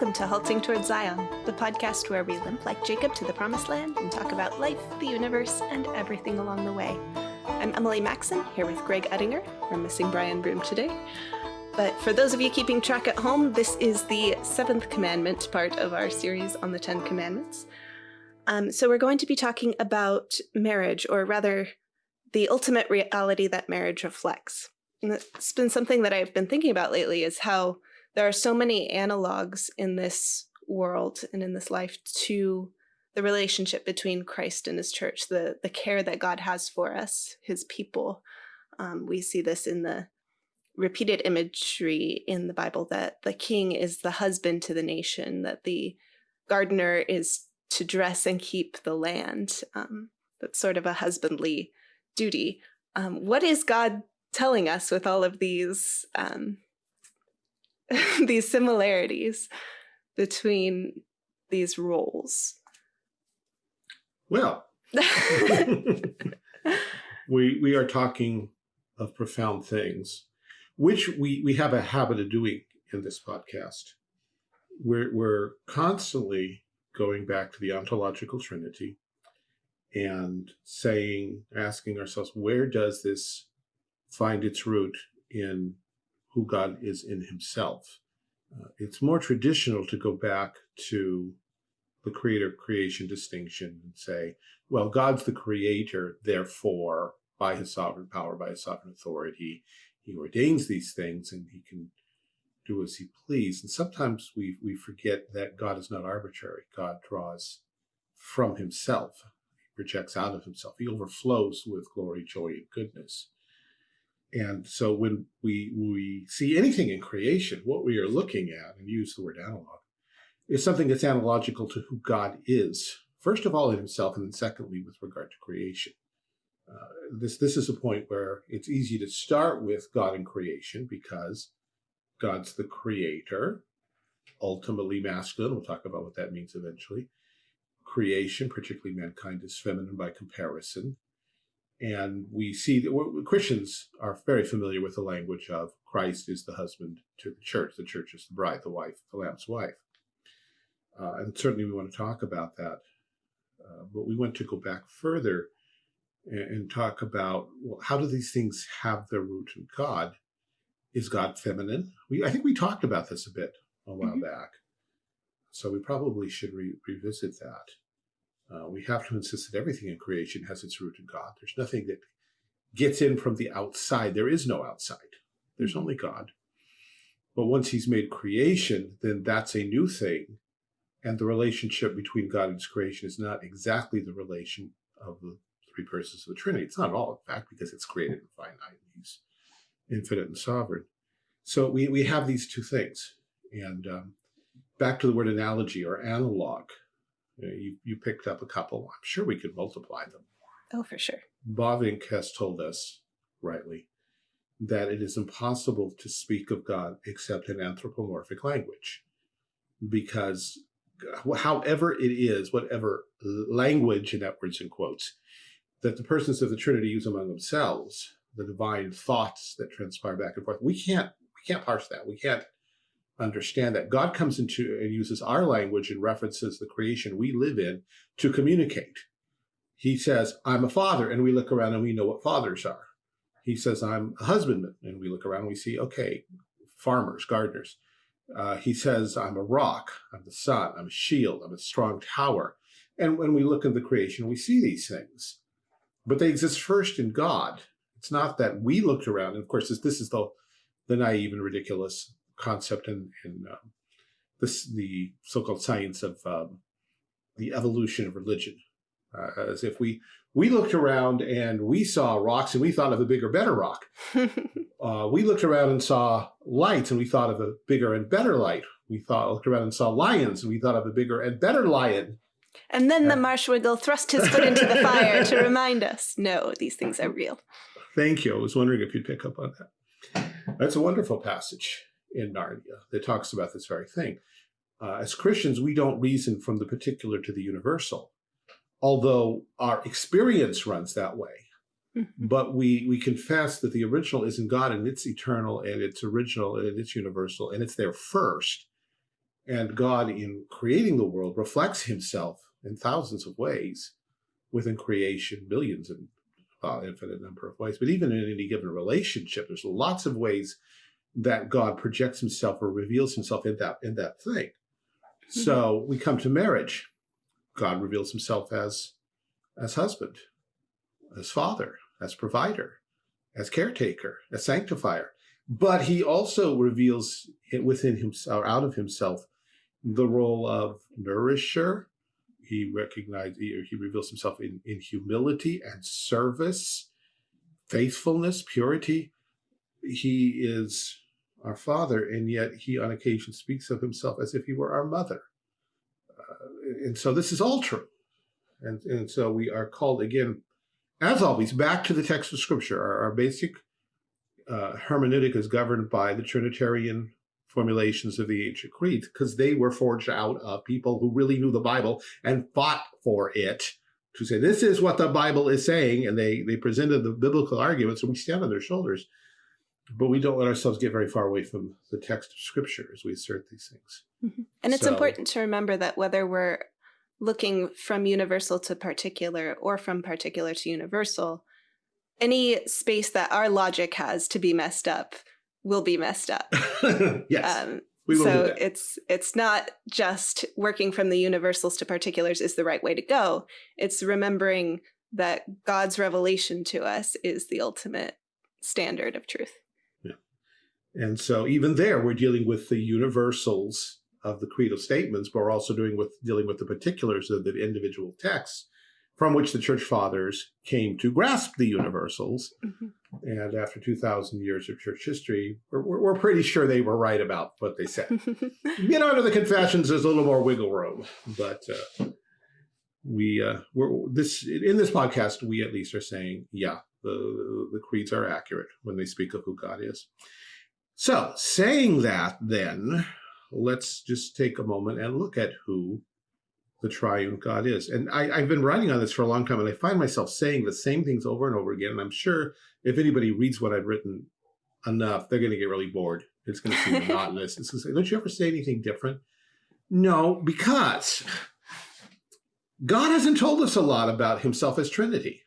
Welcome to Halting Towards Zion, the podcast where we limp like Jacob to the promised land and talk about life, the universe, and everything along the way. I'm Emily Maxon, here with Greg Ettinger. We're missing Brian Broom today. But for those of you keeping track at home, this is the seventh commandment part of our series on the Ten Commandments. Um, so we're going to be talking about marriage, or rather, the ultimate reality that marriage reflects. And it's been something that I've been thinking about lately is how there are so many analogs in this world and in this life to the relationship between Christ and his church, the, the care that God has for us, his people. Um, we see this in the repeated imagery in the Bible that the king is the husband to the nation, that the gardener is to dress and keep the land. Um, that's sort of a husbandly duty. Um, what is God telling us with all of these um, these similarities between these roles? Well, we we are talking of profound things, which we we have a habit of doing in this podcast. We're we're constantly going back to the ontological trinity and saying, asking ourselves, where does this find its root in who God is in himself? Uh, it's more traditional to go back to the creator creation distinction and say, well, God's the creator, therefore, by his sovereign power, by his sovereign authority, he ordains these things and he can do as he please. And sometimes we, we forget that God is not arbitrary. God draws from himself. He projects out of himself. He overflows with glory, joy, and goodness. And so when we, we see anything in creation, what we are looking at, and use the word analog, is something that's analogical to who God is, first of all in himself, and then secondly with regard to creation. Uh, this, this is a point where it's easy to start with God and creation because God's the creator, ultimately masculine. We'll talk about what that means eventually. Creation, particularly mankind, is feminine by comparison. And we see that Christians are very familiar with the language of Christ is the husband to the church. The church is the bride, the wife, the lamb's wife. Uh, and certainly we want to talk about that. Uh, but we want to go back further and, and talk about, well, how do these things have their root in God? Is God feminine? We, I think we talked about this a bit a while mm -hmm. back. So we probably should re revisit that. Uh, we have to insist that everything in creation has its root in God. There's nothing that gets in from the outside. There is no outside. There's mm-hmm. only God. But once he's made creation, then that's a new thing. And the relationship between God and his creation is not exactly the relation of the three persons of the Trinity. It's not at all, in fact, because it's created and finite. He's infinite and sovereign. So we, we have these two things. And um, back to the word analogy or analog. Uh, you, you picked up a couple. I'm sure we could multiply them. Oh, for sure. Bavinck has told us, rightly, that it is impossible to speak of God except in anthropomorphic language. Because uh, however it is, whatever language, in that words and quotes, that the persons of the Trinity use among themselves, the divine thoughts that transpire back and forth, we can't we can't parse that. We can't understand that God comes into and uses our language and references the creation we live in to communicate. He says, I'm a father, and we look around and we know what fathers are. He says, I'm a husbandman, and we look around and we see, okay, farmers, gardeners. Uh, he says, I'm a rock, I'm the sun, I'm a shield, I'm a strong tower. And when we look at the creation, we see these things. But they exist first in God. It's not that we looked around, and of course, this, this is the, the naive and ridiculous concept in, in um, this the so-called science of um, the evolution of religion. Uh, as if we we looked around and we saw rocks and we thought of a bigger, better rock. uh, we looked around and saw lights and we thought of a bigger and better light. We thought looked around and saw lions and we thought of a bigger and better lion. And then the marshwiggle thrust his foot into the fire to remind us, no, these things are real. Thank you. I was wondering if you'd pick up on that. That's a wonderful passage in Narnia that talks about this very thing. Uh, as Christians, we don't reason from the particular to the universal, although our experience runs that way. Mm-hmm. But we, we confess that the original is in God and it's eternal and it's original and it's universal and it's there first. And God, in creating the world, reflects himself in thousands of ways within creation, millions and uh, infinite number of ways. But even in any given relationship, there's lots of ways that God projects himself or reveals himself in that in that thing. Mm-hmm. So we come to marriage. God reveals himself as as husband, as father, as provider, as caretaker, as sanctifier. But he also reveals it within himself, or out of himself, the role of nourisher. He recognizes, he, he reveals himself in, in humility and service, faithfulness, purity. He is our father, and yet he on occasion speaks of himself as if he were our mother. Uh, and so this is all true. And, and so we are called again, as always, back to the text of scripture. Our, our basic uh, hermeneutic is governed by the Trinitarian formulations of the ancient creeds because they were forged out of people who really knew the Bible and fought for it to say, this is what the Bible is saying. And they, they presented the biblical arguments and we stand on their shoulders. But we don't let ourselves get very far away from the text of scripture as we assert these things. Mm -hmm. And it's so, important to remember that whether we're looking from universal to particular or from particular to universal, any space that our logic has to be messed up will be messed up. yes. Um, so it's it's not just working from the universals to particulars is the right way to go. It's remembering that God's revelation to us is the ultimate standard of truth. And so even there, we're dealing with the universals of the creedal statements, but we're also doing with dealing with the particulars of the individual texts from which the church fathers came to grasp the universals. Mm -hmm. And after 2,000 years of church history, we're, we're, pretty sure they were right about what they said. you know, under the confessions, there's a little more wiggle room, but uh, we, uh, we're this in this podcast, we at least are saying, yeah, the, the creeds are accurate when they speak of who God is. So saying that then, let's just take a moment and look at who the triune God is. And I, have been writing on this for a long time, and I find myself saying the same things over and over again. And I'm sure if anybody reads what I've written enough, they're going to get really bored. It's going to seem monotonous. It's going to say, don't you ever say anything different? No, because God hasn't told us a lot about himself as Trinity.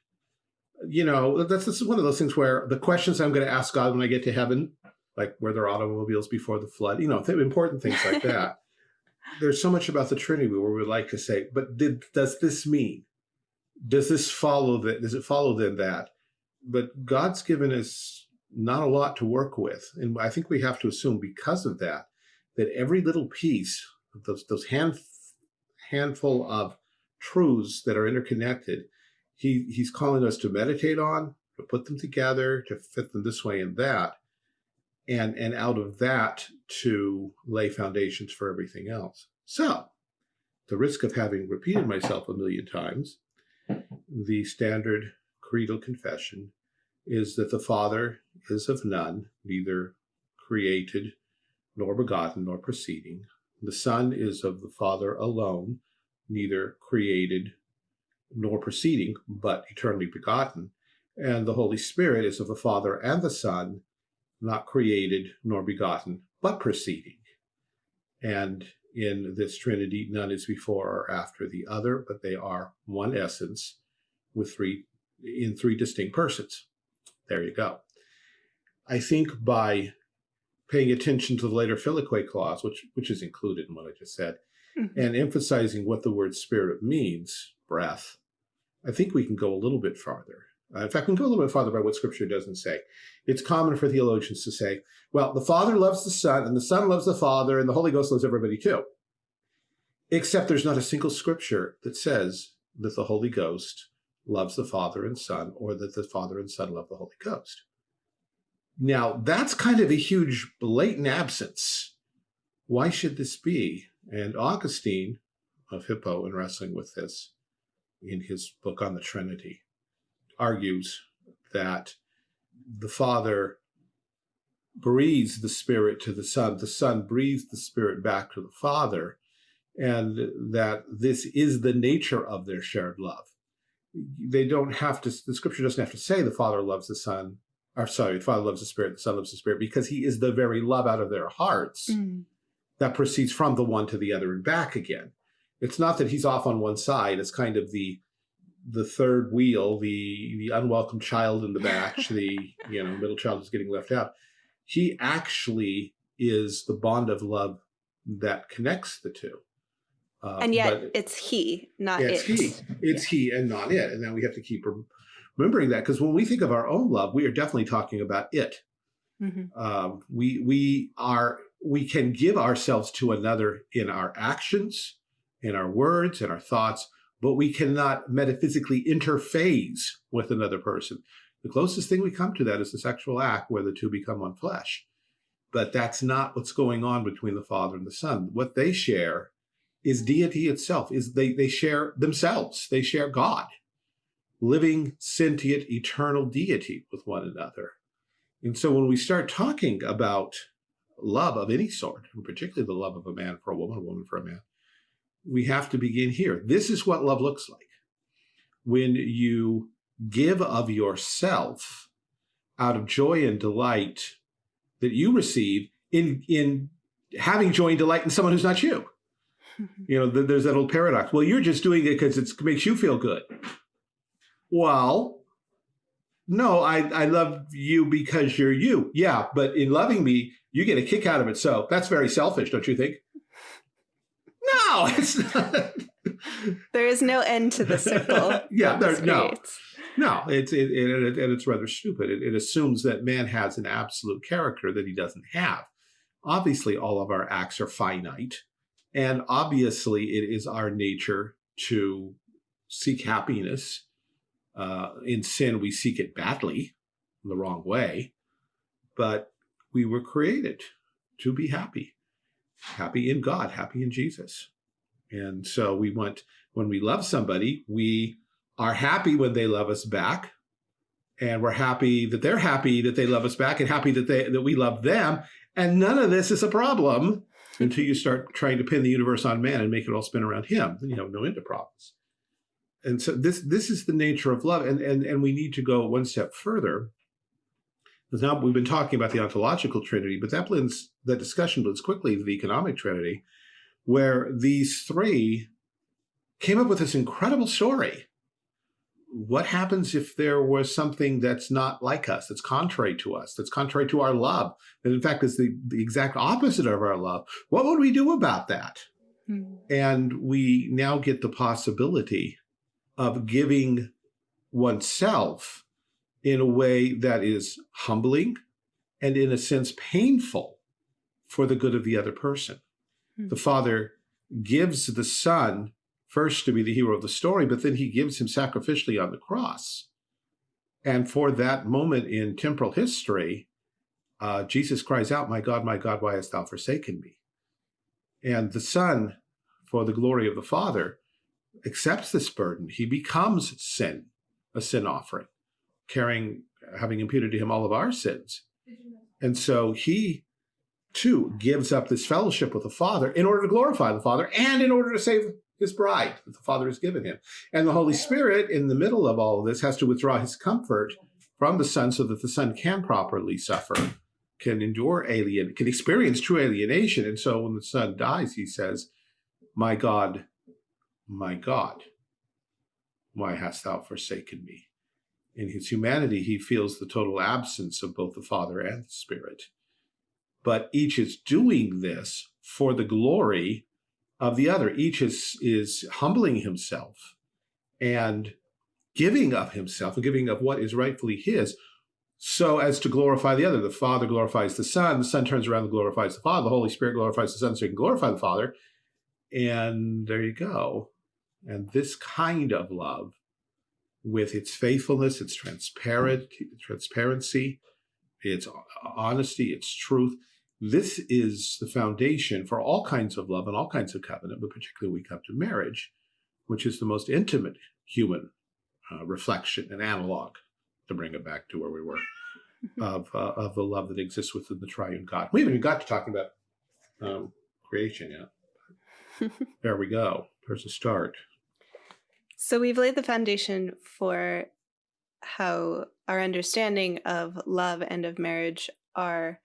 You know, that's this is one of those things where the questions I'm going to ask God when I get to heaven, like were there automobiles before the flood, you know, important things like that there's so much about the Trinity where we would like to say, but did, does this mean? Does this follow that? Does it follow then that? But God's given us not a lot to work with. And I think we have to assume because of that, that every little piece, those, those hand, handful of truths that are interconnected, he, he's calling us to meditate on, to put them together, to fit them this way and that and, and out of that to lay foundations for everything else. So, the risk of having repeated myself a million times, the standard creedal confession is that the Father is of none, neither created nor begotten nor proceeding. The Son is of the Father alone, neither created nor proceeding, but eternally begotten. And the Holy Spirit is of the Father and the Son, not created nor begotten, but proceeding. And in this Trinity, none is before or after the other, but they are one essence with three in three distinct persons. There you go. I think by paying attention to the later Filioque clause, which which is included in what I just said, mm -hmm. and emphasizing what the word spirit means, breath, I think we can go a little bit farther. Uh, in fact, we can go a little bit farther by what Scripture doesn't say. It's common for theologians to say, well, the Father loves the Son, and the Son loves the Father, and the Holy Ghost loves everybody too. Except there's not a single Scripture that says that the Holy Ghost loves the Father and Son, or that the Father and Son love the Holy Ghost. Now, that's kind of a huge blatant absence. Why should this be? And Augustine of Hippo, in wrestling with this, in his book on the Trinity, argues that the Father breathes the Spirit to the Son, the Son breathes the Spirit back to the Father, and that this is the nature of their shared love. They don't have to, the scripture doesn't have to say the Father loves the Son, or sorry, the Father loves the Spirit, the Son loves the Spirit, because he is the very love out of their hearts. Mm. that proceeds from the one to the other and back again. It's not that he's off on one side. It's kind of the the third wheel, the the unwelcome child in the batch, the you know middle child is getting left out. He actually is the bond of love that connects the two. Uh, and yet it's he, not yeah, it's it. he. It's yeah. he and not it. And then we have to keep remembering that because when we think of our own love, we are definitely talking about it. Mm -hmm. um, we we are we can give ourselves to another in our actions, in our words, in our thoughts, but we cannot metaphysically interface with another person. The closest thing we come to that is the sexual act where the two become one flesh. But that's not what's going on between the Father and the Son. What they share is deity itself, is they, they share themselves, they share God living, sentient, eternal deity with one another. And so when we start talking about love of any sort, and particularly the love of a man for a woman, a woman for a man, we have to begin here. This is what love looks like. When you give of yourself out of joy and delight that you receive in, in having joy and delight in someone who's not you. you know, there's that old paradox. Well, you're just doing it because it makes you feel good. Well, no, I, I love you because you're you. Yeah, but in loving me, you get a kick out of it. So that's very selfish, don't you think? No, not. There is no end to the circle. yeah, there's no. No, it's it, it, and it's rather stupid. It, it assumes that man has an absolute character that he doesn't have. Obviously, all of our acts are finite, and obviously, it is our nature to seek happiness uh, in sin, we seek it badly, the wrong way, but we were created to be happy, happy in God, happy in Jesus. And so we want, when we love somebody, we are happy when they love us back. And we're happy that they're happy that they love us back and happy that they that we love them. And none of this is a problem until you start trying to pin the universe on man and make it all spin around him. Then you have no end of problems and so this this is the nature of love and and and we need to go one step further because now we've been talking about the ontological trinity but that blends that discussion blends quickly to the economic trinity where these three came up with this incredible story what happens if there was something that's not like us that's contrary to us that's contrary to our love that in fact is the, the exact opposite of our love what would we do about that hmm. and we now get the possibility of giving oneself in a way that is humbling and in a sense painful for the good of the other person. Mm -hmm. The father gives the son first to be the hero of the story, but then he gives him sacrificially on the cross. And for that moment in temporal history, uh, Jesus cries out, my God, my God, why hast thou forsaken me? And the son, for the glory of the father, accepts this burden, he becomes sin, a sin offering, carrying, having imputed to him all of our sins. And so he too gives up this fellowship with the Father in order to glorify the Father and in order to save his bride that the Father has given him. And the Holy Spirit, in the middle of all of this, has to withdraw his comfort from the Son so that the Son can properly suffer, can endure alien, can experience true alienation. And so when the Son dies, he says, My God, my God, why hast thou forsaken me? In his humanity, he feels the total absence of both the Father and the Spirit. But each is doing this for the glory of the other. Each is, is humbling himself and giving of himself and giving of what is rightfully his so as to glorify the other. The Father glorifies the Son, the Son turns around and glorifies the Father, the Holy Spirit glorifies the Son so he can glorify the Father. And there you go. And this kind of love, with its faithfulness, its transparent, transparency, its honesty, its truth, this is the foundation for all kinds of love and all kinds of covenant, but particularly we come to marriage, which is the most intimate human uh, reflection and analog, to bring it back to where we were, of, uh, of the love that exists within the triune God. We haven't even got to talking about um, creation yet. there we go. There's a start. So we've laid the foundation for how our understanding of love and of marriage are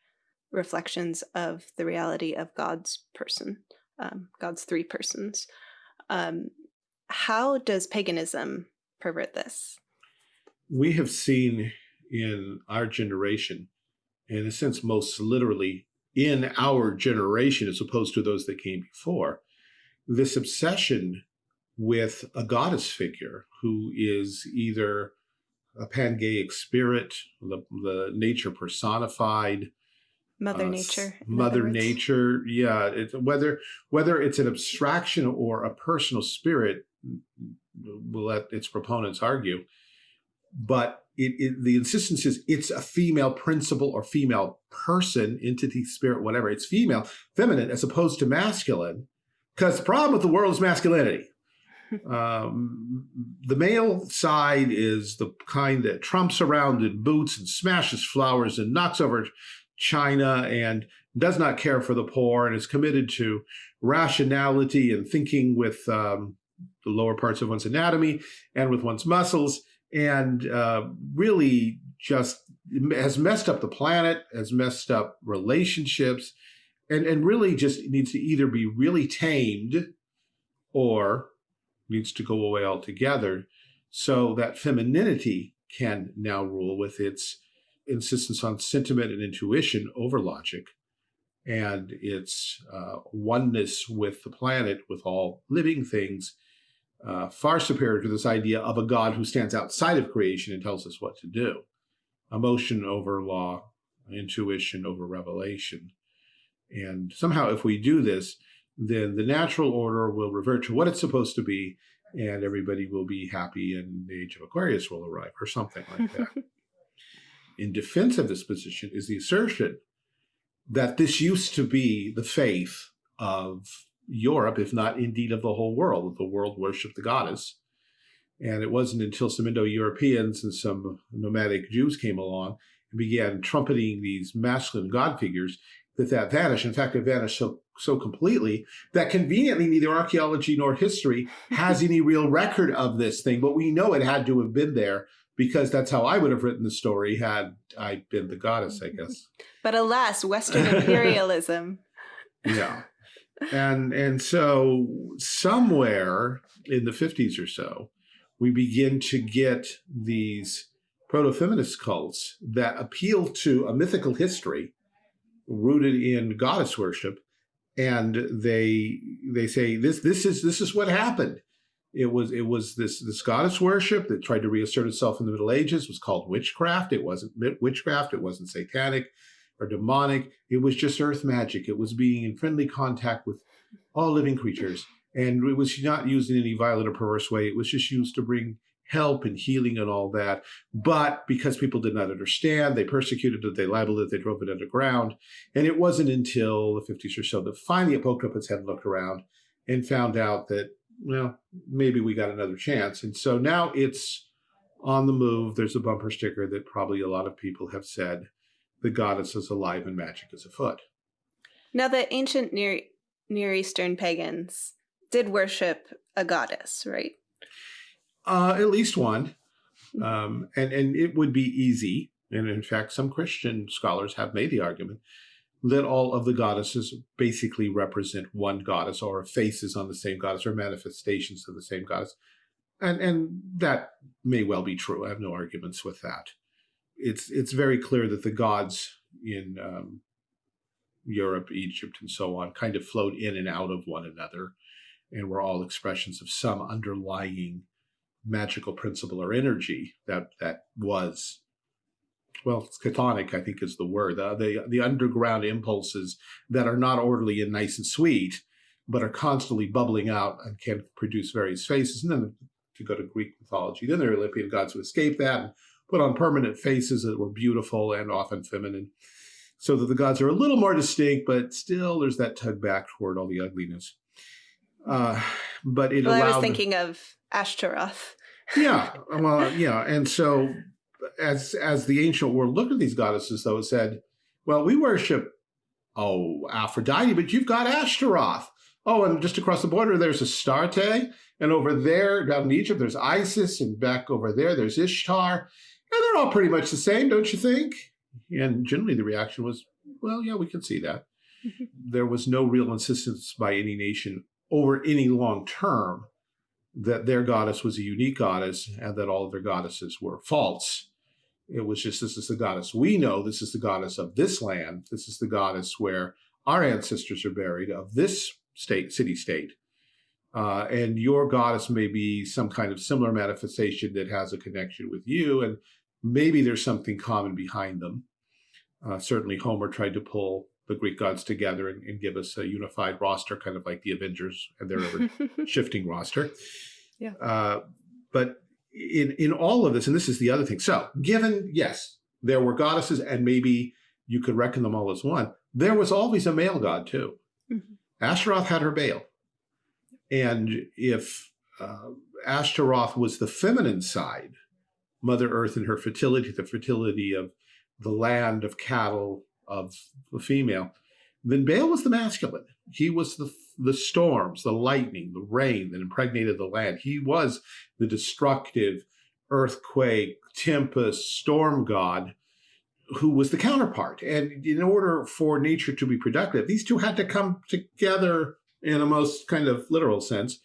reflections of the reality of God's person, um, God's three persons. Um, how does paganism pervert this? We have seen in our generation, in a sense, most literally in our generation, as opposed to those that came before, this obsession with a goddess figure who is either a pangaic spirit, the, the nature personified, Mother uh, Nature. Mother Nature, yeah. It's, whether whether it's an abstraction or a personal spirit, we'll let its proponents argue. But it, it, the insistence is it's a female principle or female person, entity, spirit, whatever. It's female, feminine, as opposed to masculine. Because the problem with the world is masculinity. um, the male side is the kind that trumps around in boots and smashes flowers and knocks over china and does not care for the poor and is committed to rationality and thinking with um, the lower parts of one's anatomy and with one's muscles and uh, really just has messed up the planet, has messed up relationships, and, and really just needs to either be really tamed or needs to go away altogether so that femininity can now rule with its insistence on sentiment and intuition over logic and its uh, oneness with the planet, with all living things, uh, far superior to this idea of a God who stands outside of creation and tells us what to do. Emotion over law, intuition over revelation. And somehow if we do this, then the natural order will revert to what it's supposed to be and everybody will be happy and the age of Aquarius will arrive or something like that. in defense of this position is the assertion that this used to be the faith of Europe, if not indeed of the whole world. The world worshipped the goddess. And it wasn't until some Indo-Europeans and some nomadic Jews came along and began trumpeting these masculine god figures that that vanished. In fact, it vanished so, so completely that conveniently neither archaeology nor history has any real record of this thing, but we know it had to have been there because that's how I would have written the story had I been the goddess, I guess. But alas, Western imperialism. yeah. And and so somewhere in the 50s or so, we begin to get these proto-feminist cults that appeal to a mythical history rooted in goddess worship and they they say this this is this is what happened it was it was this this goddess worship that tried to reassert itself in the Middle Ages. Was called witchcraft. It wasn't witchcraft. It wasn't satanic or demonic. It was just earth magic. It was being in friendly contact with all living creatures, and it was not used in any violent or perverse way. It was just used to bring help and healing and all that. But because people did not understand, they persecuted it, they libeled it, they drove it underground. And it wasn't until the 50s or so that finally it poked up its head and looked around and found out that well, maybe we got another chance. And so now it's on the move. There's a bumper sticker that probably a lot of people have said, the goddess is alive and magic is afoot. Now the ancient Near, Near Eastern pagans did worship a goddess, right? Uh, at least one. Um, and, and it would be easy. And in fact, some Christian scholars have made the argument that all of the goddesses basically represent one goddess or faces on the same goddess or manifestations of the same goddess. And, and that may well be true. I have no arguments with that. It's, it's very clear that the gods in um, Europe, Egypt, and so on kind of flowed in and out of one another and were all expressions of some underlying magical principle or energy that, that was well, chthonic, I think is the word, uh, the, the underground impulses that are not orderly and nice and sweet, but are constantly bubbling out and can produce various faces. And then to go to Greek mythology, then there are Olympian gods who escape that and put on permanent faces that were beautiful and often feminine. So that the gods are a little more distinct, but still there's that tug back toward all the ugliness. Uh, but it well, allowed... I was thinking of Ashtaroth. yeah, well, yeah, and so as as the ancient world looked at these goddesses, though, it said, well, we worship, oh, Aphrodite, but you've got Ashtaroth. Oh, and just across the border, there's Astarte. And over there, down in Egypt, there's Isis. And back over there, there's Ishtar. And they're all pretty much the same, don't you think? And generally the reaction was, well, yeah, we can see that. there was no real insistence by any nation over any long term that their goddess was a unique goddess and that all of their goddesses were false. It was just, this is the goddess we know. This is the goddess of this land. This is the goddess where our ancestors are buried of this state, city state. Uh, and your goddess may be some kind of similar manifestation that has a connection with you. And maybe there's something common behind them. Uh, certainly Homer tried to pull the Greek gods together and, and, give us a unified roster, kind of like the Avengers and their ever shifting roster. Yeah. Uh, but in in all of this, and this is the other thing. So, given yes, there were goddesses, and maybe you could reckon them all as one. There was always a male god too. Mm -hmm. Ashtaroth had her Baal, and if uh, Ashtaroth was the feminine side, Mother Earth and her fertility, the fertility of the land, of cattle, of the female, then Baal was the masculine. He was the the storms, the lightning, the rain that impregnated the land. He was the destructive earthquake, tempest, storm god who was the counterpart. And in order for nature to be productive, these two had to come together in a most kind of literal sense.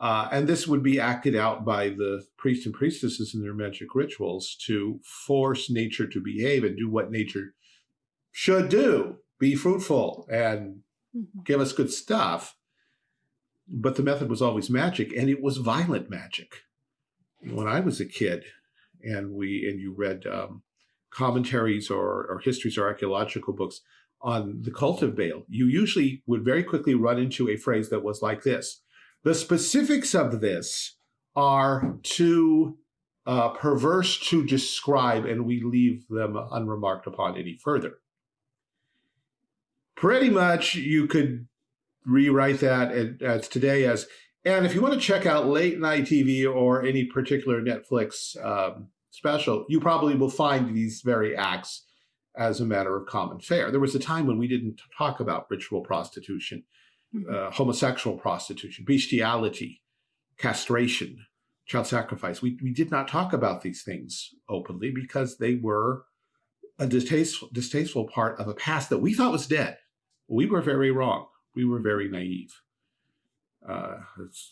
Uh, and this would be acted out by the priests and priestesses in their magic rituals to force nature to behave and do what nature should do, be fruitful and mm-hmm. give us good stuff. But the method was always magic, and it was violent magic. When I was a kid, and we and you read um, commentaries or, or histories or archaeological books on the cult of Baal, you usually would very quickly run into a phrase that was like this. The specifics of this are too uh, perverse to describe, and we leave them unremarked upon any further pretty much you could rewrite that as today as, and if you want to check out late night TV or any particular Netflix um, special, you probably will find these very acts as a matter of common fare. There was a time when we didn't talk about ritual prostitution, mm-hmm. uh, homosexual prostitution, bestiality, castration, child sacrifice. We, we did not talk about these things openly because they were a distasteful, distasteful part of a past that we thought was dead we were very wrong. We were very naive. Uh,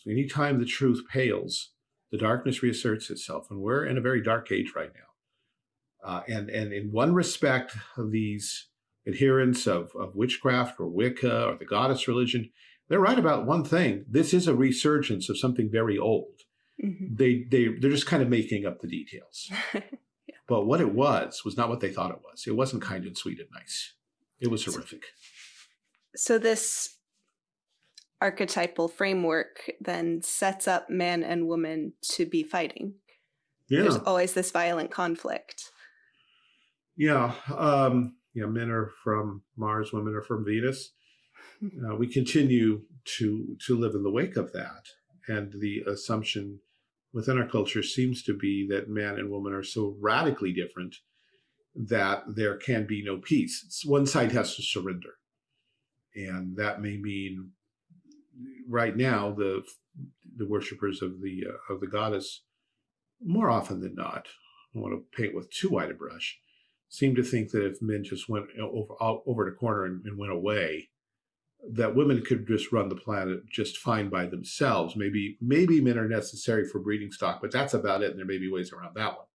anytime the truth pales, the darkness reasserts itself, and we're in a very dark age right now. Uh, and, and in one respect, these adherents of, of witchcraft or Wicca or the goddess religion, they're right about one thing. This is a resurgence of something very old. Mm -hmm. They, they, they're just kind of making up the details. yeah. But what it was, was not what they thought it was. It wasn't kind and sweet and nice. It was horrific so this archetypal framework then sets up man and woman to be fighting. Yeah. There's always this violent conflict. Yeah. Um, yeah, men are from Mars, women are from Venus. Uh, we continue to to live in the wake of that. And the assumption within our culture seems to be that man and woman are so radically different that there can be no peace. It's, one side has to surrender. And that may mean right now the the worshippers of the uh, of the goddess more often than not, I want to paint with too wide a brush, seem to think that if men just went over over the corner and, and went away, that women could just run the planet just fine by themselves. Maybe maybe men are necessary for breeding stock, but that's about it. And there may be ways around that one.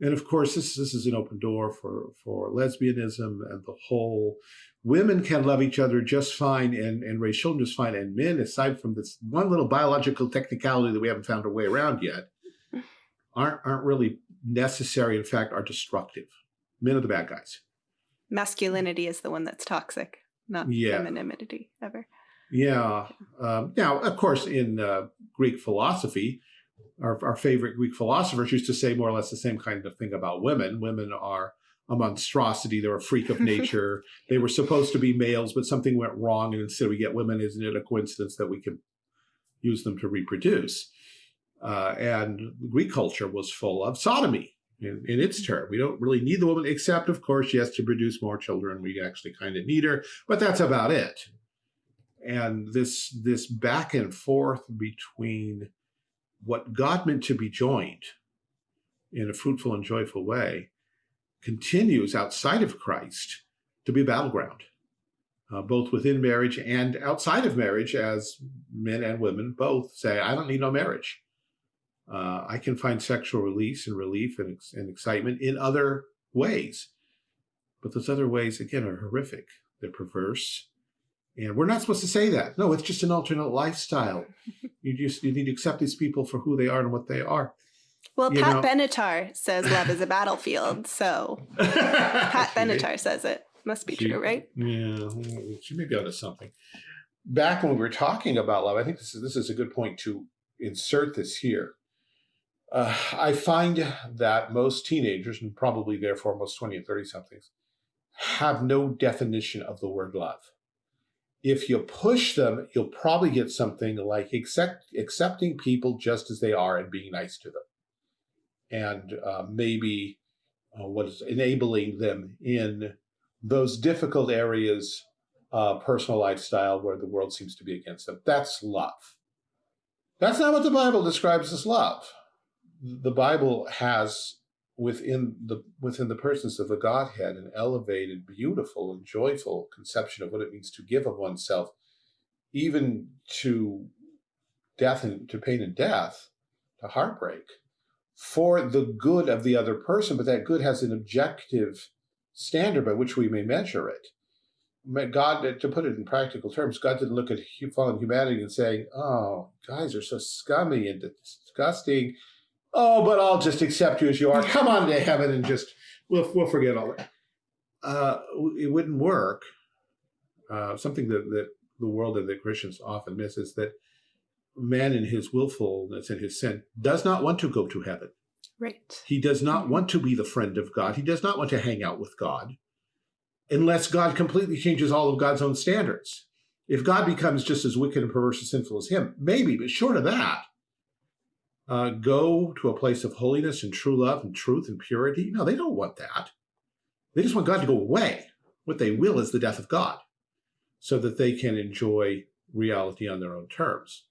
And of course, this this is an open door for for lesbianism and the whole women can love each other just fine and, and raise children just fine. And men, aside from this one little biological technicality that we haven't found a way around yet, aren't, aren't really necessary. In fact, are destructive. Men are the bad guys. Masculinity is the one that's toxic, not yeah. femininity ever. Yeah. Um, now, of course, in uh, Greek philosophy, our, our favorite Greek philosophers used to say more or less the same kind of thing about women. Women are a monstrosity. They're a freak of nature. they were supposed to be males, but something went wrong, and instead we get women. Isn't it a coincidence that we can use them to reproduce? Uh, and Greek culture was full of sodomy in, in, its term. We don't really need the woman, except, of course, yes, to produce more children. We actually kind of need her, but that's about it. And this this back and forth between what God meant to be joined in a fruitful and joyful way continues outside of Christ to be a battleground, uh, both within marriage and outside of marriage, as men and women both say, I don't need no marriage. Uh, I can find sexual release and relief and, and excitement in other ways. But those other ways, again, are horrific. They're perverse. And we're not supposed to say that. No, it's just an alternate lifestyle. you just you need to accept these people for who they are and what they are. Well, You Pat know- Benatar says love is a battlefield. So Pat Benatar says it. Must be She- true, right? Yeah, she may be onto something. Back when we were talking about love, I think this is this is a good point to insert this here. Uh, I find that most teenagers, and probably therefore most 20 and 30 somethings, have no definition of the word love. If you push them, you'll probably get something like accept, accepting people just as they are and being nice to them. And uh, maybe uh, what is enabling them in those difficult areas, uh, personal lifestyle where the world seems to be against them. That's love. That's not what the Bible describes as love. The Bible has within the within the persons of the Godhead an elevated, beautiful, and joyful conception of what it means to give of oneself, even to death and to pain and death, to heartbreak, for the good of the other person. But that good has an objective standard by which we may measure it. God, to put it in practical terms, God didn't look at fallen humanity and saying, "Oh, guys are so scummy and disgusting." Oh, but I'll just accept you as you are. Come on to heaven and just we'll we'll forget all that. Uh, it wouldn't work. Uh, something that that the world and the Christians often miss is that man in his willfulness and his sin does not want to go to heaven. Right. He does not want to be the friend of God. He does not want to hang out with God unless God completely changes all of God's own standards. If God becomes just as wicked and perverse and sinful as him, maybe, but short of that, uh, go to a place of holiness and true love and truth and purity. No, they don't want that. They just want God to go away. What they will is the death of God so that they can enjoy reality on their own terms.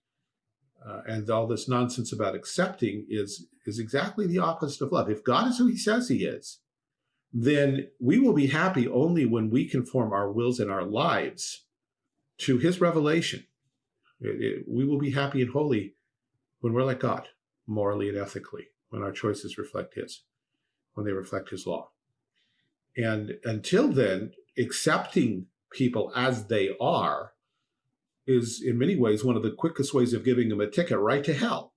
Uh, and all this nonsense about accepting is is exactly the opposite of love. If God is who He says He is, then we will be happy only when we conform our wills and our lives to His revelation. It- it- we will be happy and holy when we're like God, morally and ethically, when our choices reflect His, when they reflect His law. And until then, accepting people as they are is in many ways one of the quickest ways of giving them a ticket right to hell.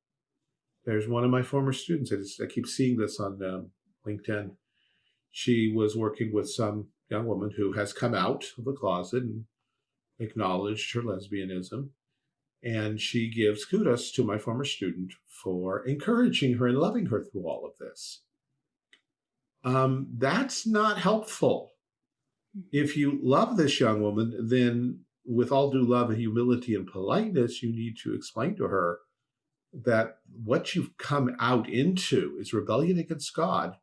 There's one of my former students. I, just, I keep seeing this on um, LinkedIn. She was working with some young woman who has come out of the closet and acknowledged her lesbianism. And she gives kudos to my former student for encouraging her and loving her through all of this. Um, that's not helpful. If you love this young woman, then with all due love and humility and politeness, you need to explain to her that what you've come out into is rebellion against God,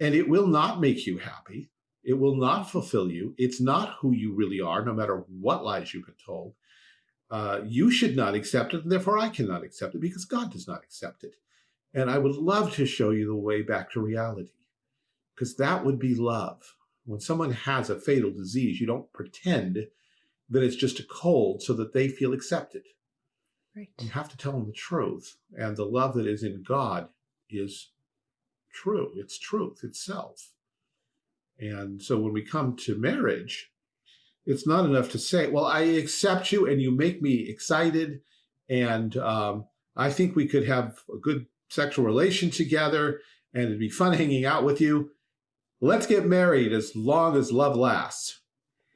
and it will not make you happy. It will not fulfill you. It's not who you really are, no matter what lies you've been told. Uh, you should not accept it, and therefore I cannot accept it because God does not accept it. And I would love to show you the way back to reality because that would be love. When someone has a fatal disease, you don't pretend that it's just a cold so that they feel accepted. Right. You have to tell them the truth. And the love that is in God is true. It's truth itself. And so when we come to marriage, it's not enough to say, well, I accept you and you make me excited. And um, I think we could have a good sexual relation together and it'd be fun hanging out with you. Let's get married as long as love lasts.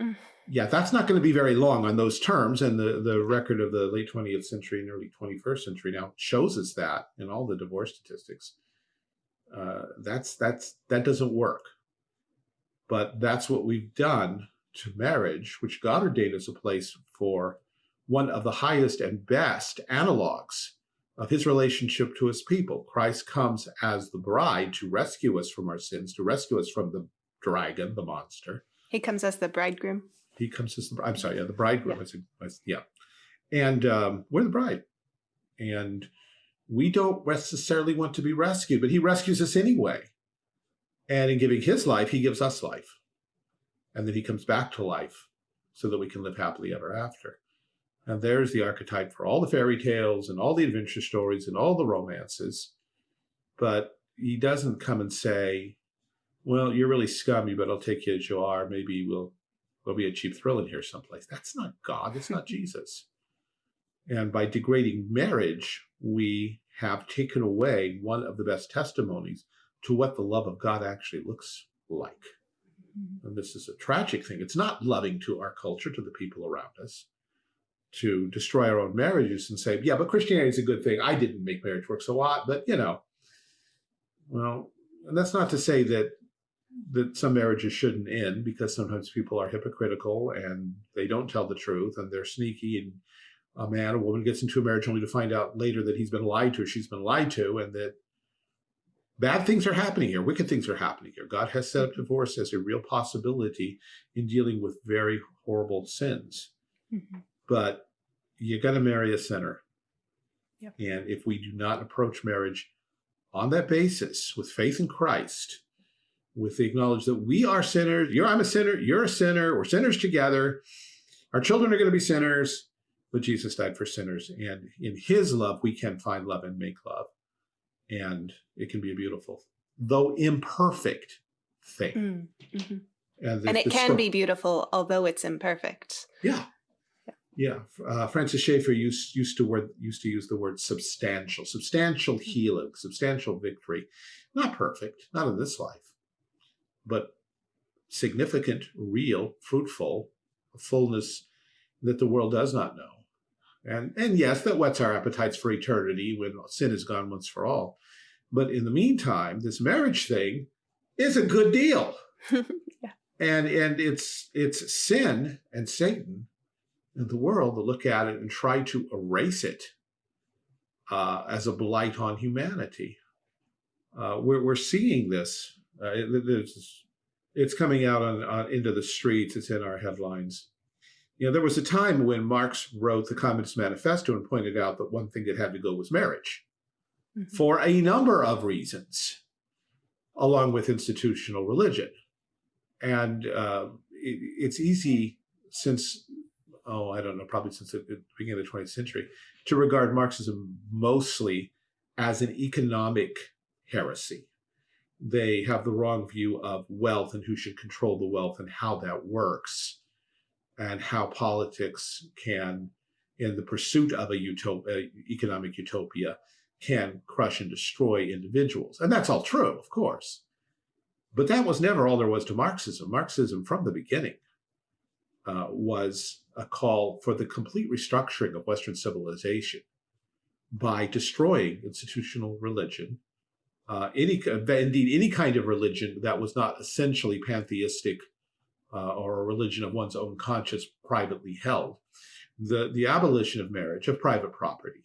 Mm. Yeah, that's not going to be very long on those terms. And the, the record of the late 20th century and early 21st century now shows us that in all the divorce statistics. Uh, that's that's that doesn't work. But that's what we've done to marriage, which God ordained as a place for one of the highest and best analogs of his relationship to his people. Christ comes as the bride to rescue us from our sins, to rescue us from the dragon, the monster. He comes as the bridegroom. He comes as the I'm sorry, yeah, the bridegroom. Yeah. I said, I said- yeah, and um, we're the bride, and we don't necessarily want to be rescued, but he rescues us anyway. And in giving his life, he gives us life. and then he comes back to life so that we can live happily ever after. And there's the archetype for all the fairy tales and all the adventure stories and all the romances. But he doesn't come and say, well, you're really scummy, but I'll take you as you are. Maybe we'll, there'll be a cheap thrill in here someplace. That's not God. It's not Jesus. And by degrading marriage, we have taken away one of the best testimonies to what the love of God actually looks like. Mm-hmm. And this is a tragic thing. It's not loving to our culture, to the people around us, to destroy our own marriages and say, yeah, but Christianity is a good thing. I didn't make marriage work so hot, but you know, well, and that's not to say that that some marriages shouldn't end because sometimes people are hypocritical and they don't tell the truth and they're sneaky and a man a woman gets into a marriage only to find out later that he's been lied to or she's been lied to and that bad things are happening here, wicked things are happening here. God has set up divorce as a real possibility in dealing with very horrible sins. Mm -hmm. But you got to marry a sinner. Yep. And if we do not approach marriage on that basis with faith in Christ, with the knowledge that we are sinners, you're I'm a sinner, you're a sinner, we're sinners together, our children are going to be sinners, but Jesus died for sinners. And in his love, we can find love and make love. And it can be a beautiful, though imperfect thing. Mm -hmm. And, the, and, it can be beautiful, although it's imperfect. Yeah. Yeah. yeah. Uh, Francis Schaeffer used, used, to word, used to use the word substantial, substantial mm-hmm. healing, substantial victory. Not perfect, not in this life, but significant, real, fruitful, fullness that the world does not know. And, and yes, that whets our appetites for eternity when sin is gone once for all. But in the meantime, this marriage thing is a good deal. yeah. And, and it's, it's sin and Satan and the world that look at it and try to erase it uh, as a blight on humanity. Uh, we're, we're seeing this. Uh, it, it's coming out on, on, into the streets. It's in our headlines. You know, there was a time when Marx wrote the Communist Manifesto and pointed out that one thing that had to go was marriage mm -hmm. for a number of reasons, along with institutional religion. And uh, it, it's easy since, oh, I don't know, probably since the beginning of the 20th century, to regard Marxism mostly as an economic heresy. They have the wrong view of wealth and who should control the wealth and how that works and how politics can, in the pursuit of a utopia, economic utopia, can crush and destroy individuals. And that's all true, of course. But that was never all there was to Marxism. Marxism, from the beginning, uh, was a call for the complete restructuring of Western civilization by destroying institutional religion, uh, any indeed any kind of religion that was not essentially pantheistic uh, or a religion of one's own conscience privately held. The, the abolition of marriage, of private property,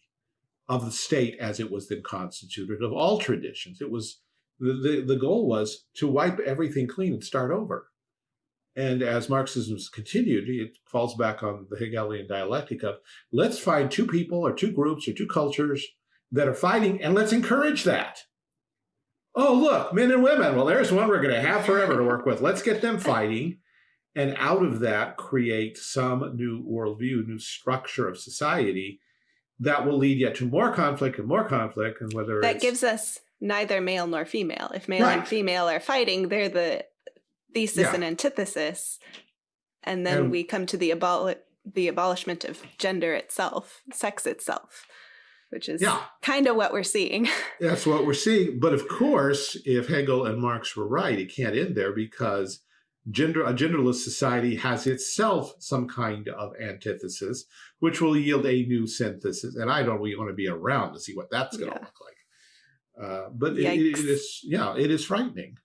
of the state as it was then constituted, of all traditions. It was, the, the, the goal was to wipe everything clean and start over. And as Marxism's continued, it falls back on the Hegelian dialectic of let's find two people or two groups or two cultures that are fighting and let's encourage that. Oh, look, men and women. Well, there's one we're going to have forever to work with. Let's get them fighting and out of that create some new worldview, new structure of society that will lead yet to more conflict and more conflict. And whether that gives us neither male nor female. If male right. and female are fighting, they're the thesis yeah. and antithesis. And then and, we come to the abol the abolishment of gender itself, sex itself, which is yeah. kind of what we're seeing. That's what we're seeing. But of course, if Hegel and Marx were right, it can't end there because gender a genderless society has itself some kind of antithesis, which will yield a new synthesis. And I don't really want to be around to see what that's going to yeah. look like. Uh, but it, it is, yeah, it is frightening.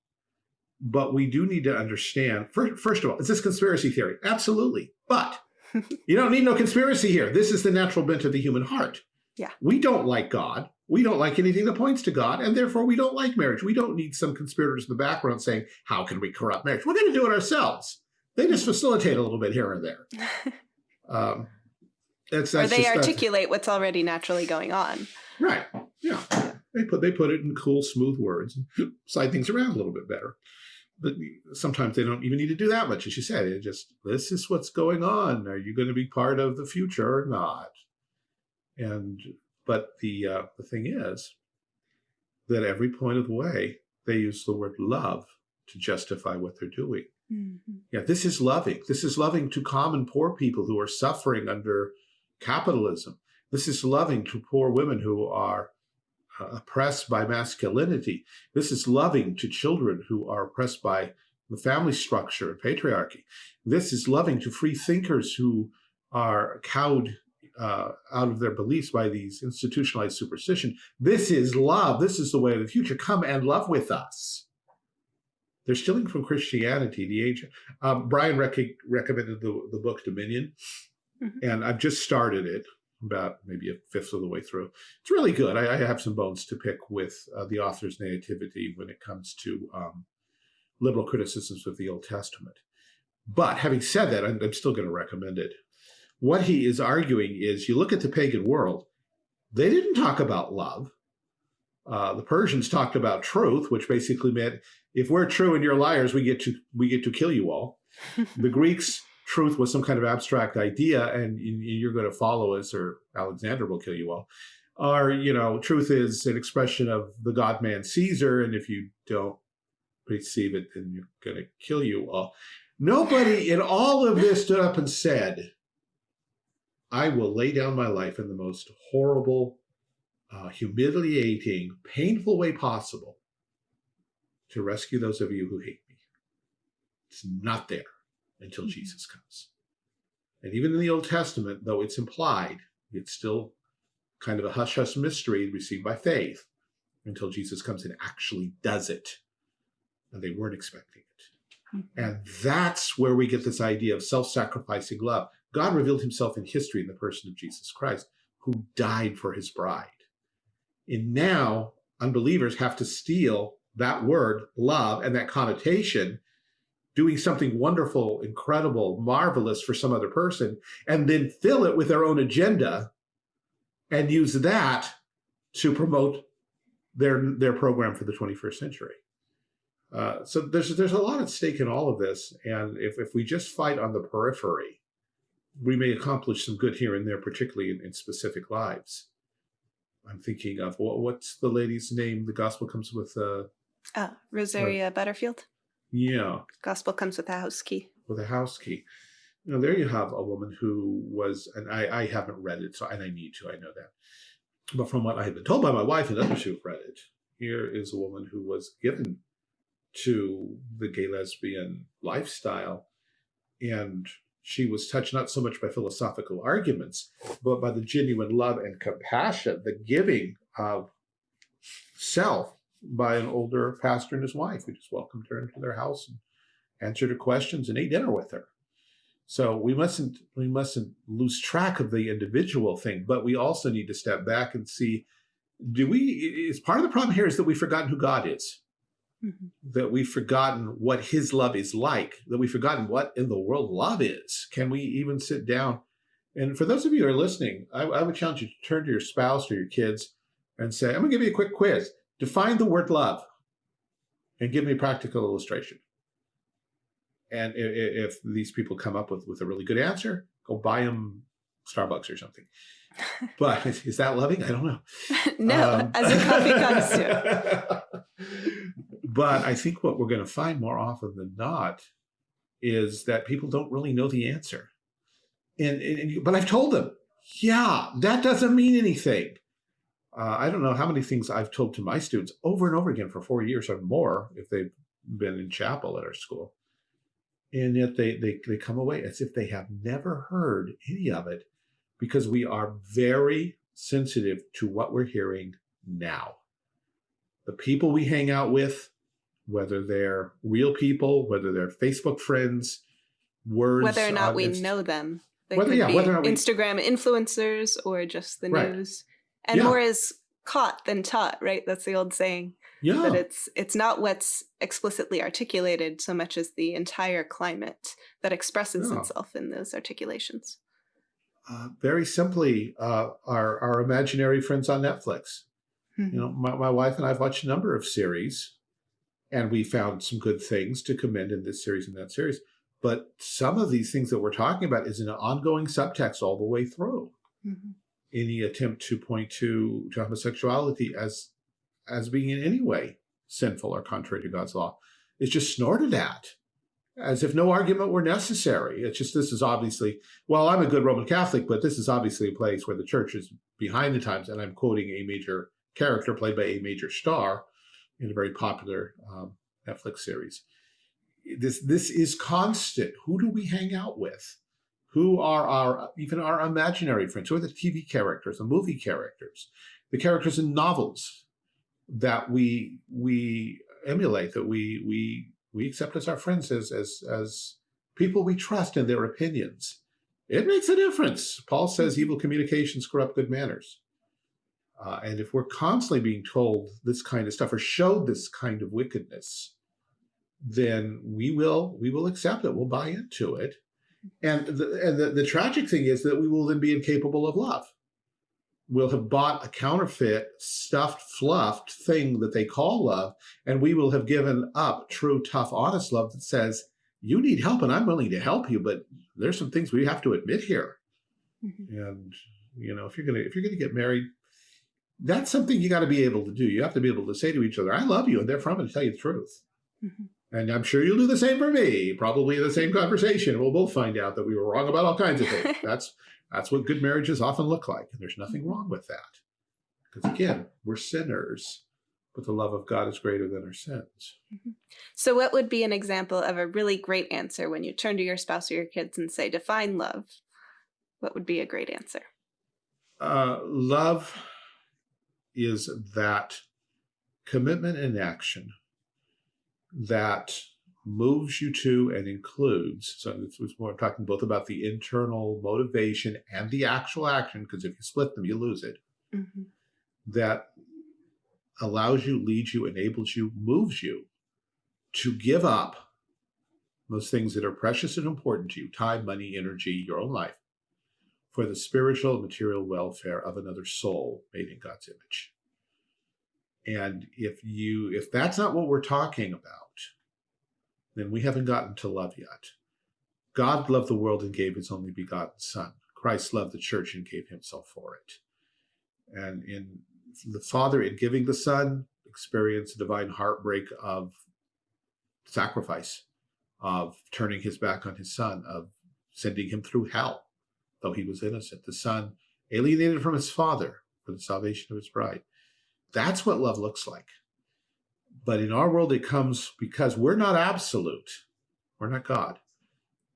But we do need to understand, first, first of all, is this conspiracy theory? Absolutely. But you don't need no conspiracy here. This is the natural bent of the human heart. Yeah. We don't like God. We don't like anything that points to God, and therefore we don't like marriage. We don't need some conspirators in the background saying, how can we corrupt marriage? We're going to do it ourselves. They just facilitate a little bit here and there. Um, that's, that's or they just, articulate what's already naturally going on. Right. Yeah. They put they put it in cool, smooth words and slide things around a little bit better. but sometimes they don't even need to do that much, as you said. It just this is what's going on. Are you going to be part of the future or not? And but the uh, the thing is that every point of the way they use the word love to justify what they're doing. Mm -hmm. Yeah, this is loving. This is loving to common poor people who are suffering under capitalism. This is loving to poor women who are uh, oppressed by masculinity. This is loving to children who are oppressed by the family structure and patriarchy. This is loving to free thinkers who are cowed uh, out of their beliefs by these institutionalized superstition. This is love. This is the way of the future. Come and love with us. They're stealing from Christianity. The age. Um, Brian rec recommended the, the book Dominion, mm -hmm. and I've just started it about maybe a fifth of the way through. It's really good. I, I have some bones to pick with uh, the author's nativity when it comes to um, liberal criticisms of the Old Testament. But having said that, I'm, I'm still going to recommend it. What he is arguing is you look at the pagan world, they didn't talk about love. Uh, the Persians talked about truth, which basically meant if we're true and you're liars, we get to we get to kill you all. the Greeks truth was some kind of abstract idea and you're going to follow us or Alexander will kill you all. Or, you know, truth is an expression of the God man Caesar. And if you don't receive it, then you're going to kill you all. Nobody in all of this stood up and said, I will lay down my life in the most horrible, uh, humiliating, painful way possible to rescue those of you who hate me. It's not there until mm-hmm. Jesus comes. And even in the Old Testament, though it's implied, it's still kind of a hush-hush mystery received by faith until Jesus comes and actually does it. And they weren't expecting it. Mm-hmm. And that's where we get this idea of self-sacrificing love. God revealed himself in history in the person of Jesus Christ, who died for his bride. And now unbelievers have to steal that word, love, and that connotation doing something wonderful, incredible, marvelous for some other person, and then fill it with their own agenda and use that to promote their their program for the 21st century. Uh, so there's there's a lot at stake in all of this, and if if we just fight on the periphery, we may accomplish some good here and there, particularly in, in specific lives. I'm thinking of what, what's the lady's name? The gospel comes with uh, uh Rosaria uh, Butterfield. Yeah. Gospel comes with a house key. With a house key. Know, there you have a woman who was, and I, I haven't read it, so and I need to, I know that. But from what I have been told by my wife and others who've read it, here is a woman who was given to the gay lesbian lifestyle. And she was touched not so much by philosophical arguments, but by the genuine love and compassion, the giving of self by an older pastor and his wife who just welcomed her into their house and answered her questions and ate dinner with her. So we mustn't we mustn't lose track of the individual thing, but we also need to step back and see, do we, is part of the problem here is that we've forgotten who God is. Mm -hmm. That we've forgotten what his love is like, that we've forgotten what in the world love is. Can we even sit down? And for those of you who are listening, I, I would challenge you to turn to your spouse or your kids and say, I'm gonna give you a quick quiz. Define the word love and give me a practical illustration. And if, if these people come up with, with a really good answer, go buy them Starbucks or something. But is that loving? I don't know. no, um, as a coffee comes to. but I think what we're going to find more often than not is that people don't really know the answer. And, and but I've told them, yeah, that doesn't mean anything uh, I don't know how many things I've told to my students over and over again for four years or more if they've been in chapel at our school. And yet they, they, they come away as if they have never heard any of it because we are very sensitive to what we're hearing now. The people we hang out with, whether they're real people, whether they're Facebook friends, words. Whether or not we know them. They whether, yeah, whether or not we, Instagram influencers or just the right. news and yeah. more is caught than taught right that's the old saying yeah that it's it's not what's explicitly articulated so much as the entire climate that expresses yeah. itself in those articulations uh, very simply uh, our our imaginary friends on netflix mm -hmm. you know my, my wife and i've watched a number of series And we found some good things to commend in this series and that series. But some of these things that we're talking about is an ongoing subtext all the way through. Mm-hmm. Any attempt to point to, to homosexuality as as being in any way sinful or contrary to God's law is just snorted at as if no argument were necessary. It's just this is obviously, well, I'm a good Roman Catholic, but this is obviously a place where the church is behind the times. And I'm quoting a major character played by a major star in a very popular um, Netflix series. This this is constant. Who do we hang out with? Who are our even our imaginary friends? Who are the TV characters, the movie characters, the characters in novels that we we emulate, that we we we accept as our friends, as as as people we trust in their opinions. It makes a difference. Paul says evil communications corrupt good manners. Uh, and if we're constantly being told this kind of stuff or showed this kind of wickedness, then we will we will accept it. We'll buy into it. And the, and the, the tragic thing is that we will then be incapable of love. We'll have bought a counterfeit, stuffed, fluffed thing that they call love, and we will have given up true, tough, honest love that says, you need help and I'm willing to help you, but there's some things we have to admit here. Mm -hmm. And you know, if you're gonna if you're gonna get married, that's something you got to be able to do. You have to be able to say to each other, I love you, and therefore I'm going to tell you the truth. Mm -hmm. And I'm sure you'll do the same for me, probably in the same conversation. We'll both find out that we were wrong about all kinds of things. that's that's what good marriages often look like. And there's nothing wrong with that. Because again, we're sinners, but the love of God is greater than our sins. Mm -hmm. So what would be an example of a really great answer when you turn to your spouse or your kids and say, define love? What would be a great answer? Uh, love is that commitment and action that moves you to and includes, so it's, it's more talking both about the internal motivation and the actual action, because if you split them, you lose it, mm -hmm. that allows you, leads you, enables you, moves you to give up those things that are precious and important to you, time, money, energy, your own life, for the spiritual and material welfare of another soul made in God's image. And if you if that's not what we're talking about, then we haven't gotten to love yet. God loved the world and gave his only begotten son. Christ loved the church and gave himself for it. And in the Father, in giving the Son, experienced the divine heartbreak of sacrifice, of turning his back on his Son, of sending him through hell though he was innocent. The son alienated from his father for the salvation of his bride. That's what love looks like. But in our world, it comes because we're not absolute. We're not God.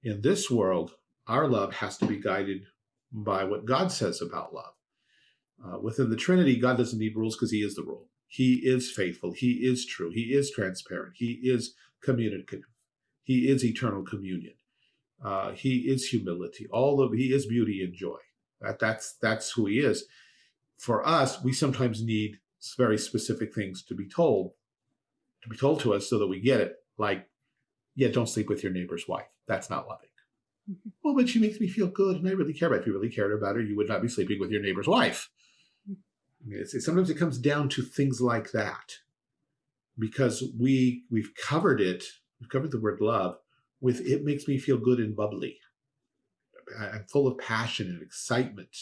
In this world, our love has to be guided by what God says about love. Uh, within the Trinity, God doesn't need rules because he is the rule. He is faithful. He is true. He is transparent. He is communicative. He is eternal communion. Uh, he is humility. All of he is beauty and joy. That that's that's who he is. For us, we sometimes need very specific things to be told, to be told to us so that we get it. Like, yeah, don't sleep with your neighbor's wife. That's not loving. Mm -hmm. Well, but she makes me feel good, and I really care about. Her. If you really cared about her, you would not be sleeping with your neighbor's wife. Mm-hmm. I mean, it's, it's, sometimes it comes down to things like that, because we we've covered it. We've covered the word love with it makes me feel good and bubbly. I'm full of passion and excitement.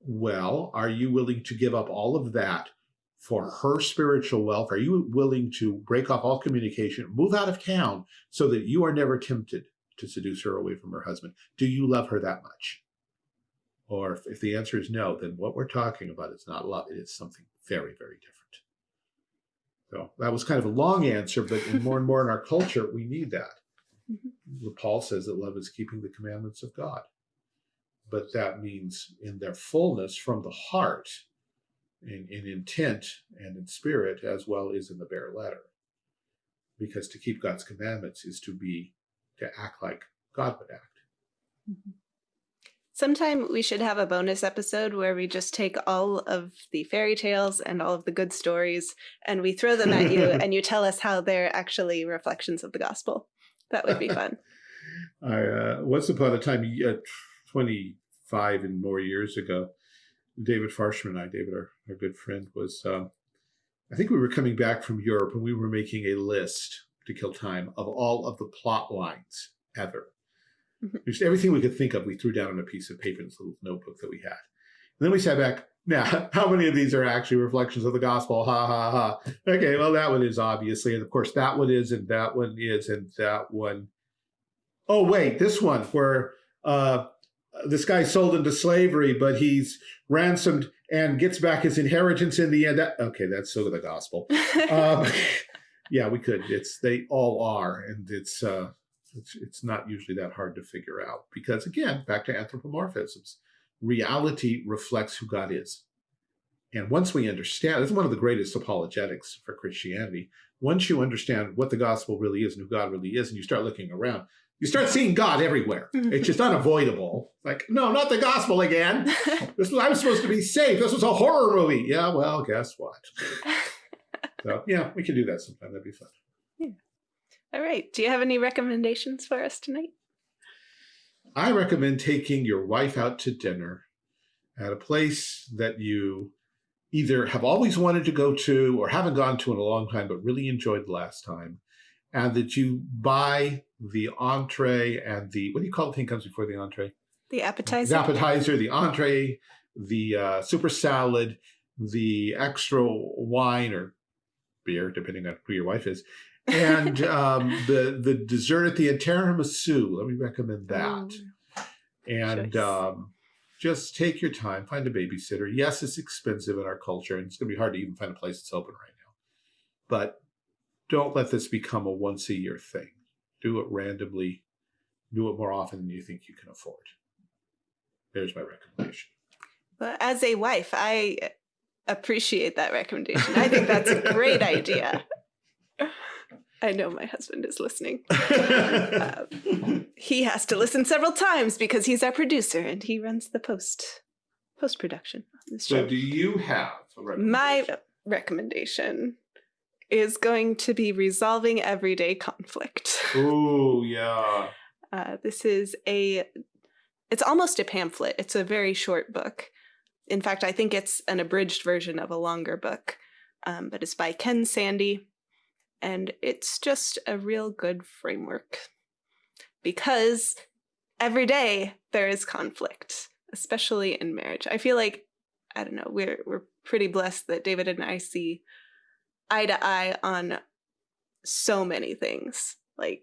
Well, are you willing to give up all of that for her spiritual wealth? Are you willing to break off all communication, move out of town so that you are never tempted to seduce her away from her husband? Do you love her that much? Or if, if the answer is no, then what we're talking about is not love. It is something very, very different. So that was kind of a long answer, but more and more in our culture, we need that. Mm -hmm. Paul says that love is keeping the commandments of God. But that means in their fullness from the heart, in, in intent and in spirit, as well as in the bare letter. Because to keep God's commandments is to be, to act like God would act. Mm -hmm. Sometime we should have a bonus episode where we just take all of the fairy tales and all of the good stories and we throw them at you and you tell us how they're actually reflections of the gospel. That would be fun. I uh, once upon a time, uh, 25 and more years ago, David Farshman and I, David, our, our good friend, was um, I think we were coming back from Europe and we were making a list to kill time of all of the plot lines ever. Mhm. Just everything we could think of, we threw down on a piece of paper in this little notebook that we had. And then we sat back. Now, how many of these are actually reflections of the gospel? Ha ha ha. Okay, well, that one is obviously, and of course, that one is, and that one is, and that one. Oh wait, this one where uh, this guy sold into slavery, but he's ransomed and gets back his inheritance in the end. That, okay, that's sort of the gospel. Um, yeah, we could. It's they all are, and it's uh, it's it's not usually that hard to figure out because again, back to anthropomorphisms, reality reflects who God is, and once we understand, it's one of the greatest apologetics for Christianity. Once you understand what the gospel really is and who God really is, and you start looking around, you start seeing God everywhere. Mm-hmm. It's just unavoidable. Like, no, not the gospel again. This was I was supposed to be safe. This was a horror movie. Yeah, well, guess what? So yeah, we can do that sometime. That'd be fun. All right. Do you have any recommendations for us tonight? I recommend taking your wife out to dinner at a place that you either have always wanted to go to or haven't gone to in a long time, but really enjoyed the last time. And that you buy the entree and the, what do you call the thing comes before the entree? The appetizer. The appetizer, the entree, the uh, super salad, the extra wine or beer, depending on who your wife is, and um, the the dessert at the end, tiramisu. Let me recommend that. Mm. And um, just take your time, find a babysitter. Yes, it's expensive in our culture, and it's going to be hard to even find a place that's open right now. But don't let this become a once a year thing. Do it randomly. Do it more often than you think you can afford. There's my recommendation. Well, as a wife, I appreciate that recommendation. I think that's a great idea. I know my husband is listening. Uh, he has to listen several times because he's our producer and he runs the post post production on this so, show. do you have a My recommendation? recommendation is going to be resolving everyday conflict. Ooh, yeah. Uh, this is a, it's almost a pamphlet. It's a very short book. In fact, I think it's an abridged version of a longer book, um, but it's by Ken Sande. And it's just a real good framework because every day there is conflict, especially in marriage. I feel like, I don't know, we're, we're pretty blessed that David and I see eye to eye on so many things. Like,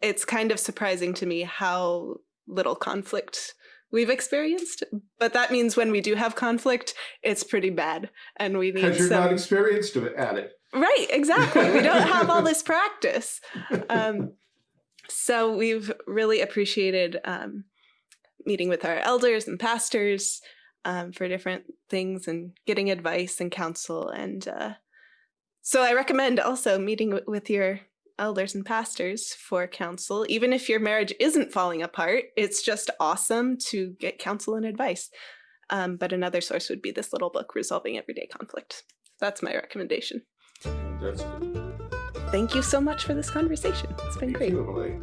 it's kind of surprising to me how little conflict we've experienced. But that means when we do have conflict, it's pretty bad, and we need Because you're some. not experienced at it. Right, exactly. We don't have all this practice. Um, so we've really appreciated um, meeting with our elders and pastors um, for different things and getting advice and counsel. And uh, so I recommend also meeting with your elders and pastors for counsel. Even if your marriage isn't falling apart, it's just awesome to get counsel and advice. Um, but another source would be this little book, Resolving Everyday Conflict. That's my recommendation. That's good. Thank you so much for this conversation. It's been Thank great.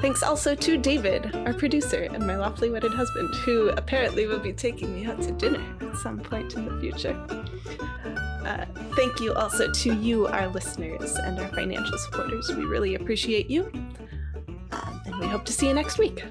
Thanks also to David, our producer, and my lawfully wedded husband, who apparently will be taking me out to dinner at some point in the future. Uh, thank you also to you, our listeners, and our financial supporters. We really appreciate you. Um, and we hope to see you next week.